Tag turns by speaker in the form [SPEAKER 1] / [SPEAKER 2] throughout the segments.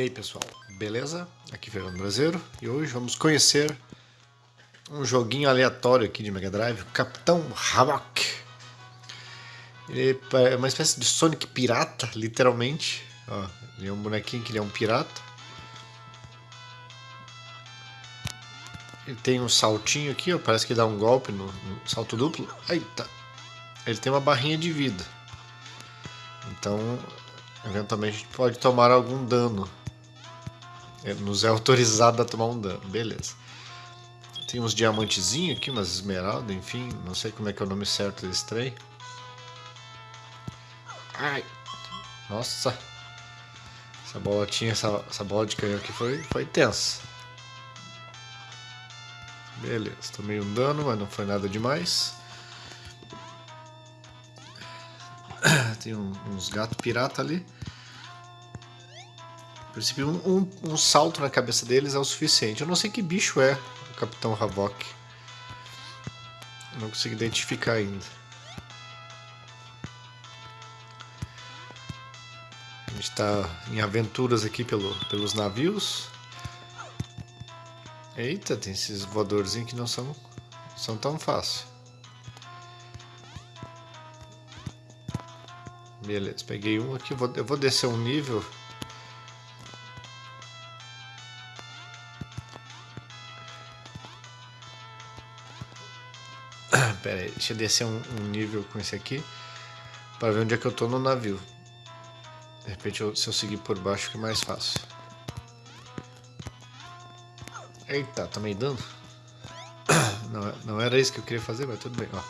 [SPEAKER 1] E aí pessoal, beleza? Aqui é Fernando Brasileiro e hoje vamos conhecer um joguinho aleatório aqui de Mega Drive, Capitão Havok. Ele é uma espécie de Sonic pirata, literalmente. Ó, ele é um bonequinho que ele é um pirata. Ele tem um saltinho aqui, ó, parece que dá um golpe no, no salto duplo. Eita! Ele tem uma barrinha de vida. Então, eventualmente pode tomar algum dano nos é autorizado a tomar um dano, beleza. Tem uns diamantezinhos aqui, umas esmeraldas, enfim, não sei como é que é o nome certo desse trem. Ai, nossa, essa bolotinha, essa, essa bola de canhão aqui foi, foi tensa. Beleza, tomei um dano, mas não foi nada demais. Tem um, uns gatos pirata ali. A princípio, um, um, um, salto na cabeça deles é o suficiente. Eu não sei que bicho é o Capitão Havok. Não consigo identificar ainda. A gente está em aventuras aqui pelo, pelos navios. Eita, tem esses voadorzinhos que não são, são tão fáceis. Beleza, peguei um aqui. Vou, eu vou descer um nível Pera aí, deixa eu descer um, um, nível com esse aqui para ver onde é que eu tô no navio. De repente, eu, se eu seguir por baixo, fica mais fácil. Eita, tá meio dando? Não, não era isso que eu queria fazer, mas tudo bem, ó.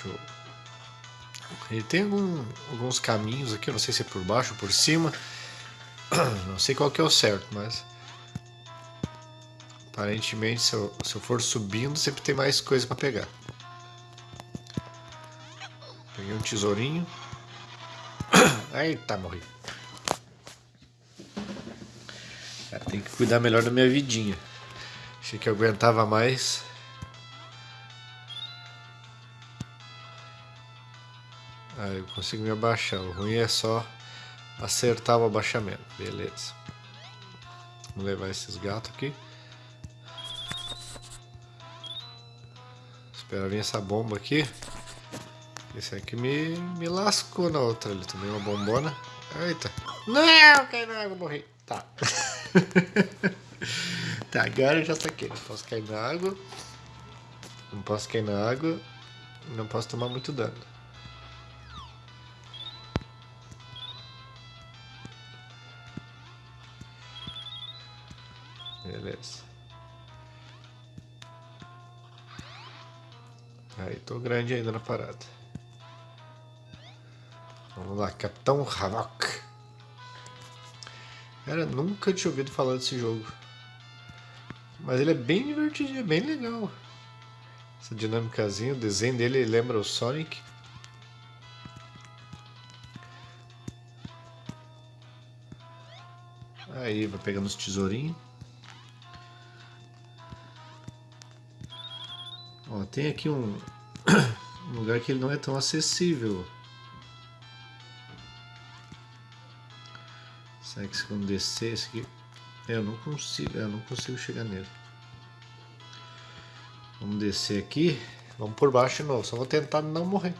[SPEAKER 1] Show. Ele tem algum, alguns caminhos aqui, eu não sei se é por baixo ou por cima. Não sei qual que é o certo, mas Aparentemente, se eu, se eu for subindo, sempre tem mais coisa para pegar. Peguei um tesourinho. Eita, morri. Cara, tem que cuidar melhor da minha vidinha. Achei que eu aguentava mais. Aí eu consigo me abaixar. O ruim é só acertar o abaixamento. Beleza. Vamos levar esses gatos aqui. Espera vir essa bomba aqui. Esse aqui me, me lascou na outra ali. Tomei uma bombona. Eita. Não, cai na água, morri. Tá. tá, agora eu já saquei. Não posso cair na água. Não posso cair na água. Não posso tomar muito dano. Beleza. Aí, tô grande ainda na parada. Vamos lá, Capitão Havok. Cara, nunca tinha ouvido falar desse jogo. Mas ele é bem divertido, é bem legal. Essa dinâmicazinha, o desenho dele lembra o Sonic. Aí, vai pegando os tesourinhos. Ó, tem aqui um lugar que ele não é tão acessível. Será que se quando descer esse aqui... É, eu não consigo, eu não consigo chegar nele. Vamos descer aqui. Vamos por baixo de novo. Só vou tentar não morrer.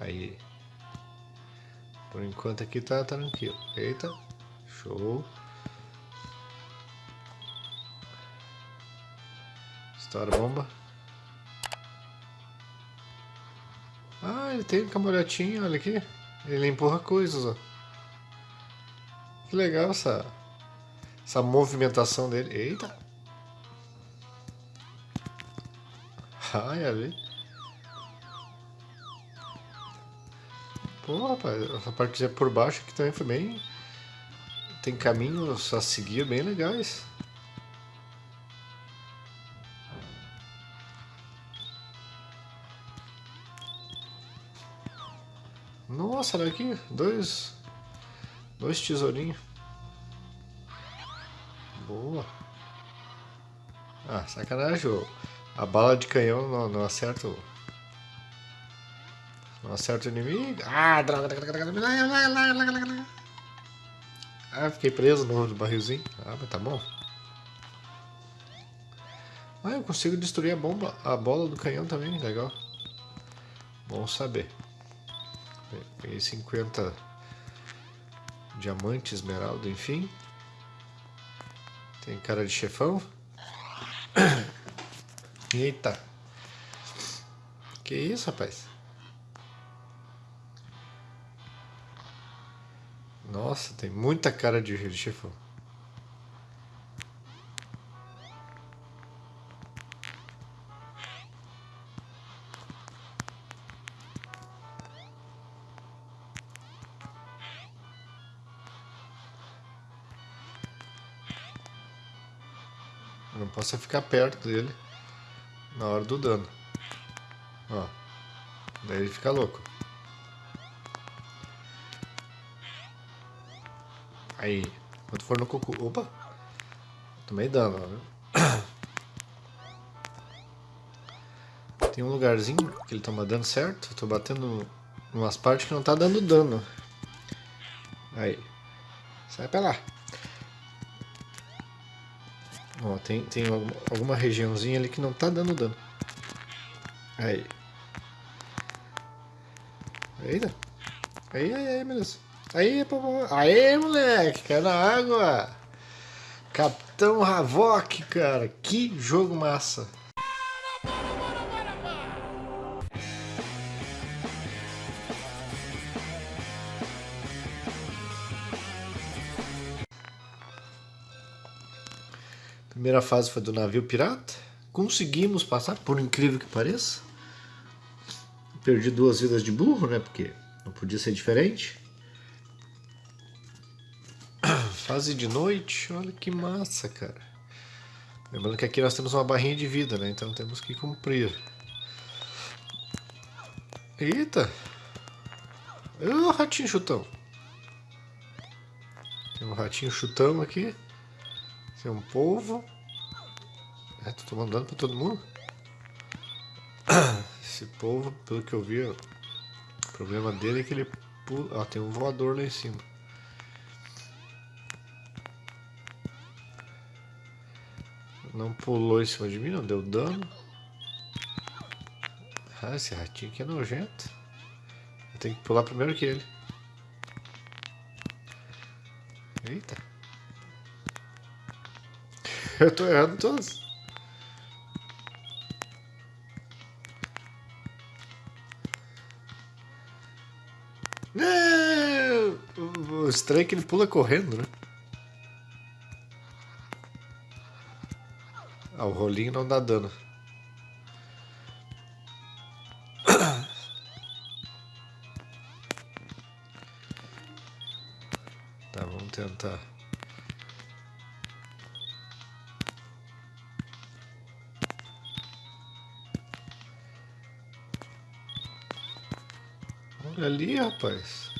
[SPEAKER 1] Aí. Por enquanto aqui tá tranquilo. Eita. Show. Estoura bomba. Ele tem cambalhotinho, olha aqui. Ele empurra coisas, ó. Que legal essa, essa movimentação dele. Eita! Ai, ali. Pô, rapaz, essa parte por baixo aqui também foi bem... Tem caminhos a seguir bem legais. Nossa, olha aqui, dois, Dois tesourinhos. Boa. Ah, sacanagem. A bala de canhão não, não acerta o... Não acerta o inimigo. Ah, droga. Ah, fiquei preso no barrilzinho. Ah, mas tá bom. Ah, eu consigo destruir a bomba, a bola do canhão também, legal. Bom saber. Peguei 50 diamante, esmeralda, enfim. Tem cara de chefão. Eita. Que isso, rapaz? Nossa, tem muita cara de chefão. Não posso ficar perto dele na hora do dano. Ó. Daí ele fica louco. Aí. Quando for no cocô. Opa! Tomei dano. Tem um lugarzinho que ele toma dano certo. Eu tô batendo umas partes que não tá dando dano. Aí. Sai pra lá. Ó, tem, tem alguma regiãozinha ali que não tá dando dano. Aí. Eita. Aí, aí, aí, beleza. Aí, aí, moleque, caiu na água. Capitão Havok, cara. Que jogo massa. Primeira fase foi do navio pirata. Conseguimos passar, por incrível que pareça. Perdi duas vidas de burro, né? Porque não podia ser diferente. Fase de noite, olha que massa, cara. Lembrando que aqui nós temos uma barrinha de vida, né? Então temos que cumprir. Eita! Ô, ratinho chutão! Tem um ratinho chutão aqui. Tem um polvo. É, tô tomando dano pra todo mundo. Esse polvo, pelo que eu vi, o problema dele é que ele pula. Ó, tem um voador lá em cima. Não pulou em cima de mim, não deu dano. Ah, esse ratinho aqui é nojento. Eu tenho que pular primeiro que ele. Eita. Eu tô errando todos. O estranho é que ele pula correndo, né? Ah, o rolinho não dá dano. Tá, vamos tentar. Ali, rapaz.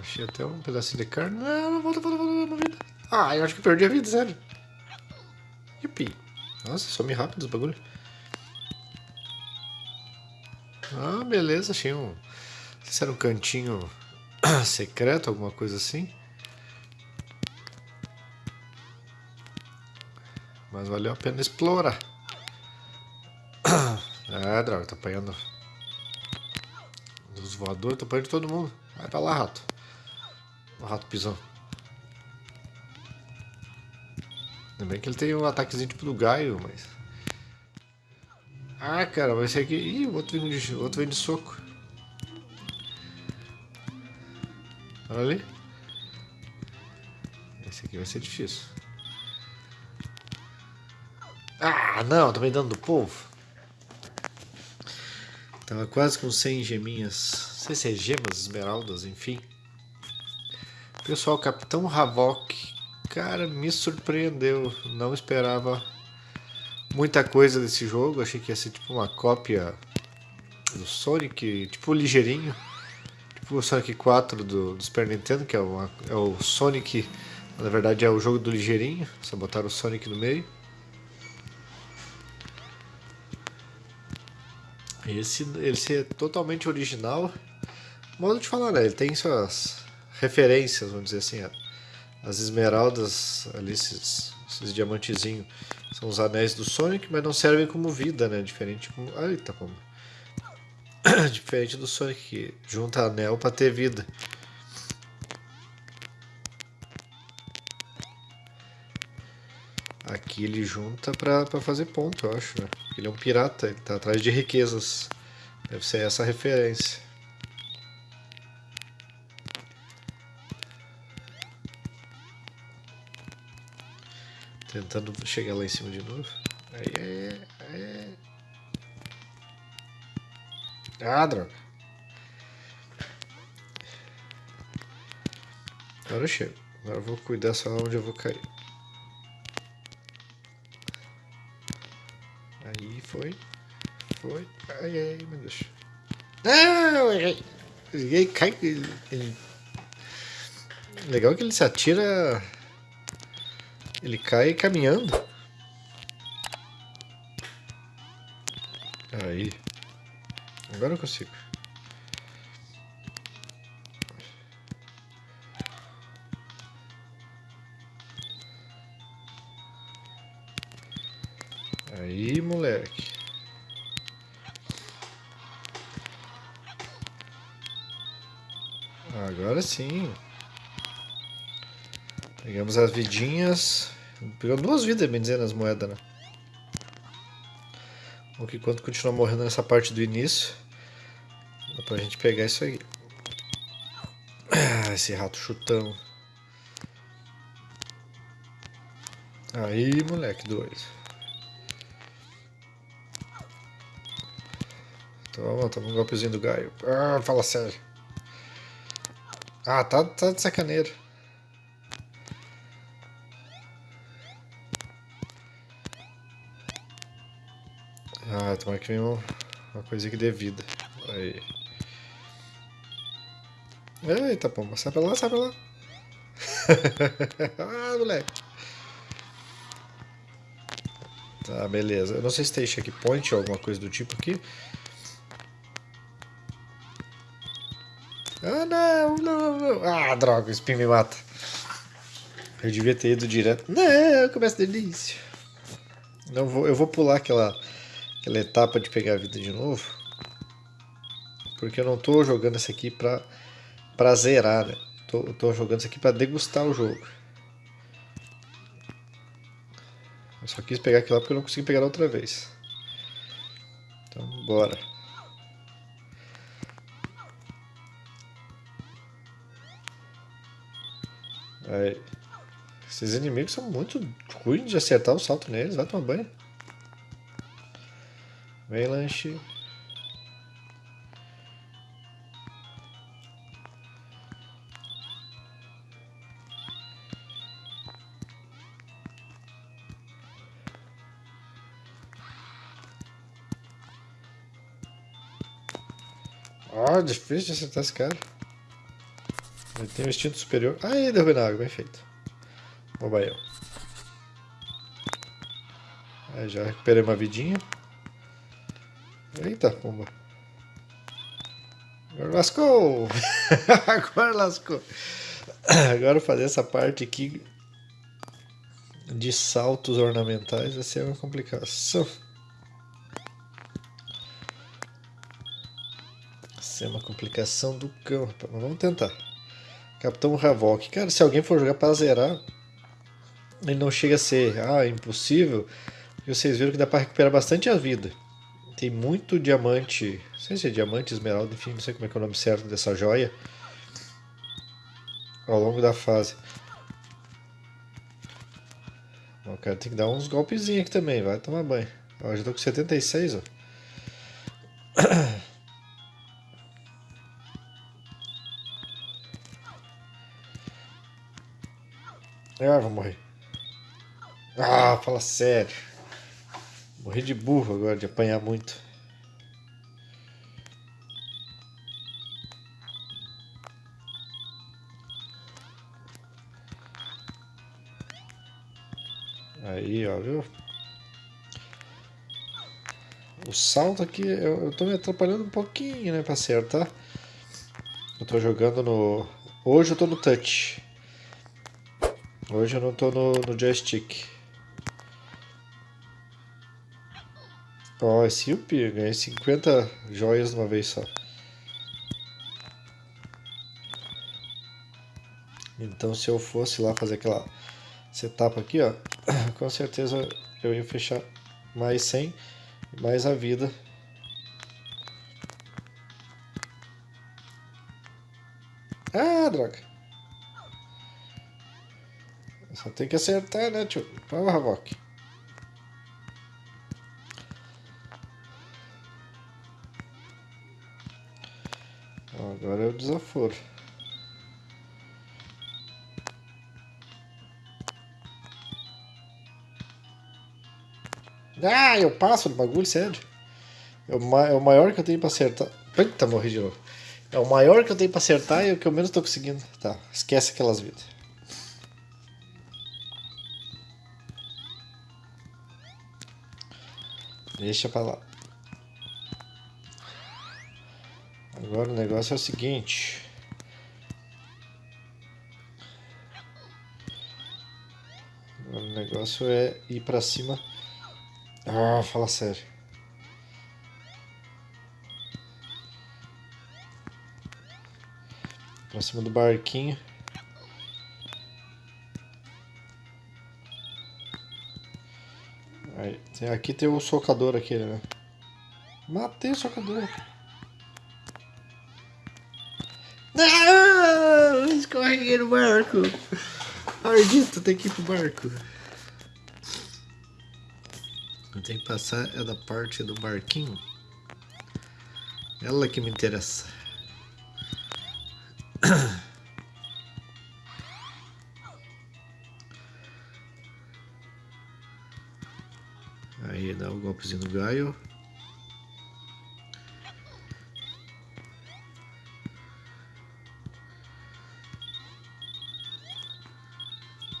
[SPEAKER 1] Achei até um pedacinho de carne. Não, volta, volta, volta, volta, vida. Ah, eu acho que perdi a vida, sério. Yupi. Nossa, some rápido os bagulho. Ah, beleza, achei um... Não sei se era um cantinho secreto, alguma coisa assim. Mas valeu a pena explorar. Ah, droga, tô apanhando dos voadores, tô apanhando todo mundo. Vai pra lá, rato. O rato pisão. Ainda bem que ele tem um ataquezinho tipo do Gaio, mas... Ah, cara, vai ser aqui... Ih, o outro vem de, outro vem de soco. Olha ali. Esse aqui vai ser difícil. Ah, não, também dando do povo. Tava quase com 100 geminhas. Não sei se é gemas, esmeraldas, enfim. Pessoal, Capitão Havok, cara, me surpreendeu. Não esperava muita coisa desse jogo. Achei que ia ser tipo uma cópia do Sonic, tipo ligeirinho. tipo o Sonic 4 do, do Super Nintendo, que é, uma, é o Sonic, na verdade é o jogo do ligeirinho, só botaram o Sonic no meio. Esse, esse é totalmente original. Modo de falar, né? Ele tem suas referências, vamos dizer assim. As esmeraldas ali, esses, esses diamantezinhos, são os anéis do Sonic, mas não servem como vida, né? Diferente como. Eita, como. Diferente do Sonic que junta anel para ter vida. Aqui ele junta pra, pra fazer ponto, eu acho, né? Ele é um pirata, ele tá atrás de riquezas. Deve ser essa a referência. Tentando chegar lá em cima de novo. Aí, aí, aí. Ah, droga. Agora eu chego. Agora eu vou cuidar só onde eu vou cair. Foi. Foi. Ai, ai, meu Deus. Não, Ele cai. Ele, ele... Legal que ele se atira ele cai caminhando. Aí. Agora eu consigo. Agora sim. Pegamos as vidinhas. Pegou duas vidas, bem dizendo, as moedas, né? O que quando continua morrendo nessa parte do início. Dá pra gente pegar isso aí. Ah, esse rato chutão. Aí, moleque doido. Toma, toma um golpezinho do Gaio. Ah, fala sério. Ah, tá, tá de sacaneiro. Ah, tomara que venha uma coisa que dê vida. Aí. Eita, pomba. Sai pra lá, sai pra lá. ah, moleque. Tá, beleza. Eu não sei se tem checkpoint ou alguma coisa do tipo aqui. Ah, não, não, não. Ah, droga, o spin me mata. Eu devia ter ido direto. Não, começa do início. Não vou, eu vou pular aquela aquela etapa de pegar a vida de novo. Porque eu não estou jogando isso aqui para pra zerar, né? Tô, tô jogando isso aqui para degustar o jogo. Eu só quis pegar aquilo lá porque eu não consegui pegar outra vez. Então, bora. Aí. Esses inimigos são muito ruins de acertar o salto neles, vai tomar banho. Vem lanche. Ah, difícil de acertar esse cara. Ele tem um instinto superior. Aí, derrubei na água, bem feito. Mobile. Aí já recuperei uma vidinha. Eita, pomba. Agora lascou! Agora lascou. Agora fazer essa parte aqui de saltos ornamentais vai ser uma complicação. Vai ser uma complicação do cão. Mas vamos tentar. Capitão Havok. Cara, se alguém for jogar para zerar, ele não chega a ser ah, impossível. E vocês viram que dá para recuperar bastante a vida. Tem muito diamante, não sei se é diamante, esmeralda, enfim, não sei como é, é o nome certo dessa joia. Ao longo da fase. O cara tem que dar uns golpezinhos aqui também, vai tomar banho. Ó, já tô com 76, ó. Ah, vou morrer. Ah, fala sério. Morri de burro agora, de apanhar muito. Aí, ó, viu? O salto aqui, eu, eu tô me atrapalhando um pouquinho, né, pra acertar. Eu tô jogando no... Hoje eu tô no touch. Hoje eu não tô no, no joystick. Ó, esse Yuppie, ganhei 50 joias de uma vez só. Então se eu fosse lá fazer aquela setup aqui, ó, com certeza eu ia fechar mais 100, mais a vida. Tem que acertar, né, tio? Vamos, Havok. Agora é o desaforo. Ah, eu passo no bagulho, sério. É o, é o maior que eu tenho pra acertar. Eita, morri de novo. É o maior que eu tenho pra acertar e o que eu menos tô conseguindo. Tá, esquece aquelas vidas. Deixa pra lá. Agora o negócio é o seguinte. Agora o negócio é ir pra cima ah, fala sério. Pra cima do barquinho. Aí, tem, aqui tem o socador aquele, né? Matei o socador. Não! Escorreguei no barco. Ardito, tem que ir pro barco. Tenho que passar é da parte do barquinho. Ela que me interessa. golpezinho no gaio.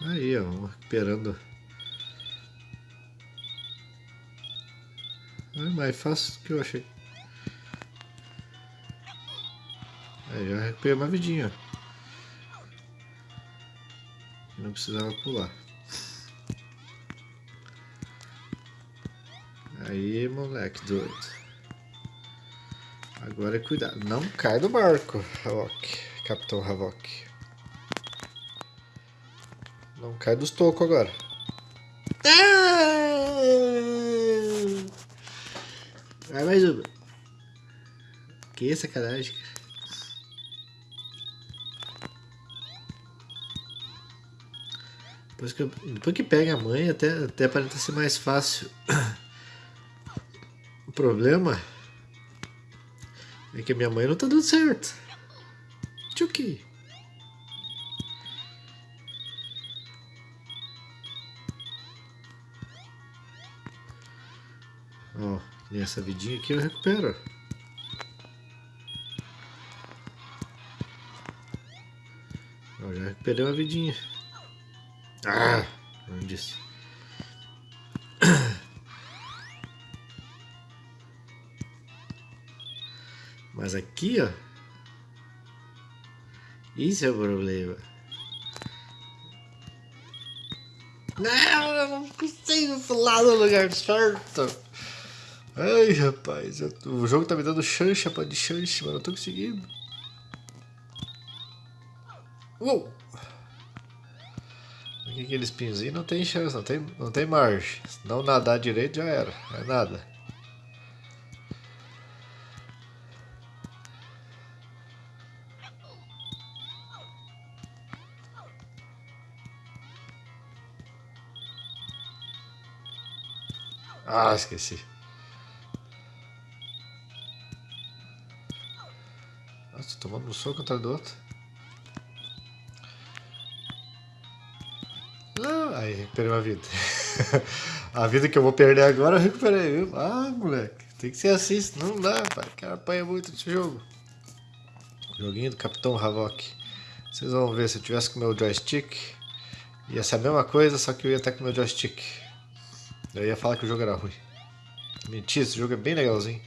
[SPEAKER 1] Aí, ó, recuperando É mais fácil do que eu achei. Aí já recuperei uma vidinha. Não precisava pular. Aí, moleque doido. Agora é cuidado. Não cai do barco, Havok. Capitão Havok. Não cai dos tocos agora. Vai mais uma. Que sacanagem. Depois que, depois que pega a mãe, até, até aparenta ser mais fácil. Problema é que minha mãe não tá dando certo. Tchuki. Ó. Oh. E essa vidinha aqui eu recupero. Já recuperei uma vidinha. Ah, não disse. Mas aqui, ó. Isso é o problema. Não, eu não consigo falar no lugar certo. Ai, rapaz, o jogo tá me dando chancha pra de chance, mano. Eu tô conseguindo. Uou! Aqui aqueles pinzinhos não tem chance, não tem, não tem margem. Se não nadar direito já era, não é nada. Ah, esqueci. tomando um soco atrás do outro. Ah, aí, recuperei uma vida. a vida que eu vou perder agora eu recuperei, viu? Ah, moleque, tem que ser assim, não dá, pai. O cara apanha muito nesse jogo. Joguinho do Capitão Havok. Vocês vão ver, se eu tivesse com o meu joystick, Ia ser a mesma coisa, só que eu ia estar com o meu joystick. Eu ia falar que o jogo era ruim. Mentira, esse jogo é bem legalzinho.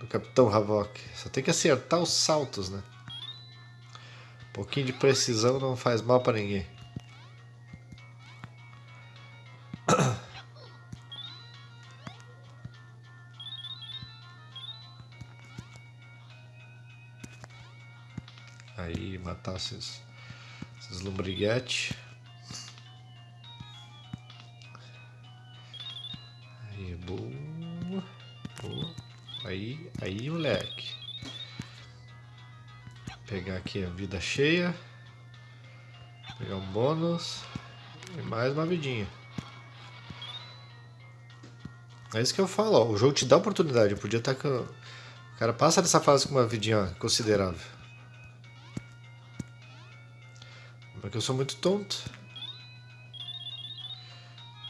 [SPEAKER 1] Do Capitão Havok. Só tem que acertar os saltos, né? Um pouquinho de precisão não faz mal para ninguém. Aí, matar esses, esses lombriguetes. Aí, aí, moleque. Pegar aqui a vida cheia. Pegar um bônus. E mais uma vidinha. É isso que eu falo, ó. O jogo te dá oportunidade. Eu podia estar com. O cara passa dessa fase com uma vidinha considerável. Porque eu sou muito tonto.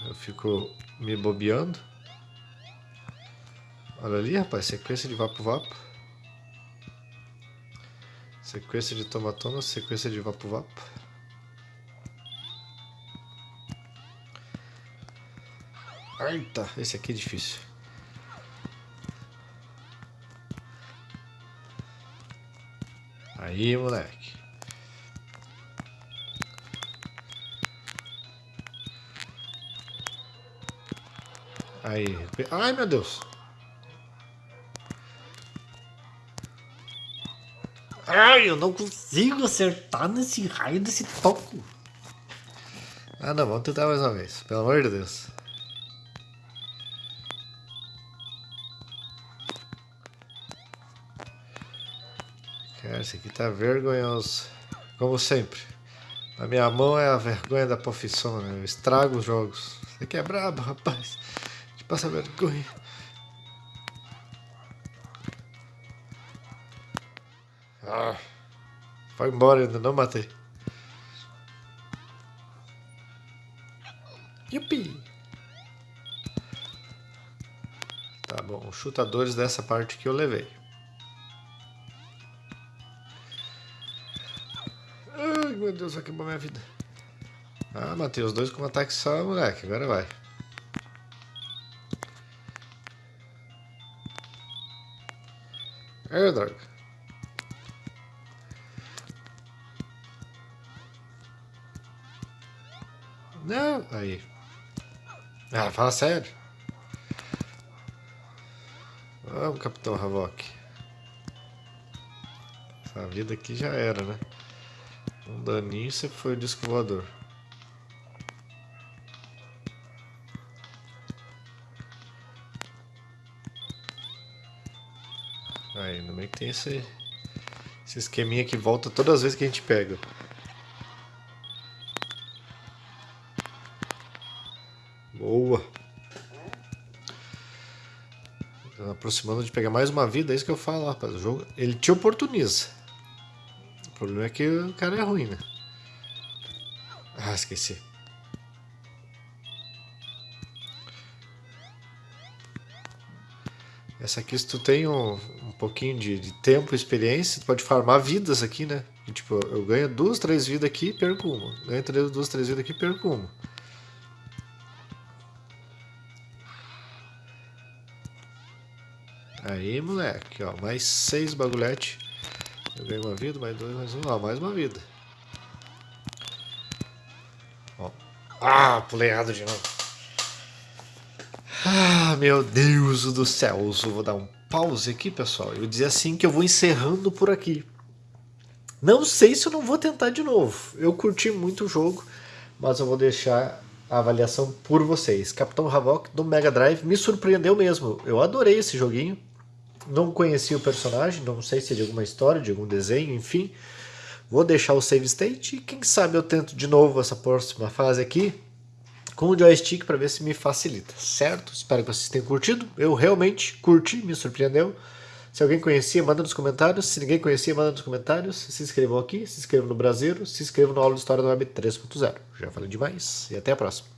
[SPEAKER 1] Eu fico me bobeando. Olha ali, rapaz, sequência de vapo-vapo. Sequência de tomatona, sequência de vapo-vapo. Eita, esse aqui é difícil. Aí, moleque. Aí. Ai, meu Deus. Ai, eu não consigo acertar nesse raio desse toco. Ah, não, vamos tentar mais uma vez. Pelo amor de Deus. Cara, esse aqui tá vergonhoso. Como sempre. A minha mão é a vergonha da profissão, né? Eu estrago os jogos. Você aqui é brabo, rapaz. Passa vergonha. Vai embora, ainda não matei. Yupi! Tá bom, chutadores dessa parte que eu levei. Ai, meu Deus, queimar minha vida. Ah, matei os dois com um ataque só, moleque. Agora vai. É, droga. Aí. Ah, fala sério. Vamos, Capitão Havok. Essa vida aqui já era, né? Um daninho você foi o disco voador. Aí, no meio que tem esse, esse esqueminha que volta todas as vezes que a gente pega. Boa. Aproximando de pegar mais uma vida, é isso que eu falo, rapaz. O jogo, ele te oportuniza. O problema é que o cara é ruim, né? Ah, esqueci. Essa aqui, se tu tem um, um pouquinho de, de tempo e experiência, tu pode farmar vidas aqui, né? E, tipo, eu ganho duas, três vidas aqui e perco uma. Ganho três, duas, três vidas aqui e perco uma. Aí, moleque, ó, mais seis bagulhete. Eu ganho uma vida, mais dois, mais um, ó, mais uma vida. Ó. Ah, pulei errado de novo. Ah, meu Deus do céu. Eu vou dar um pause aqui, pessoal. Eu dizer assim que eu vou encerrando por aqui. Não sei se eu não vou tentar de novo. Eu curti muito o jogo, mas eu vou deixar a avaliação por vocês. Capitão Havok do Mega Drive me surpreendeu mesmo. Eu adorei esse joguinho. Não conhecia o personagem, não sei se é de alguma história, de algum desenho, enfim. Vou deixar o save state e quem sabe eu tento de novo essa próxima fase aqui com o joystick para ver se me facilita, certo? Espero que vocês tenham curtido. Eu realmente curti, me surpreendeu. Se alguém conhecia, manda nos comentários. Se ninguém conhecia, manda nos comentários. Se inscrevam aqui, se inscrevam no Brasileiro, se inscrevam no aula de História do Web 3.0. Já falei demais e até a próxima.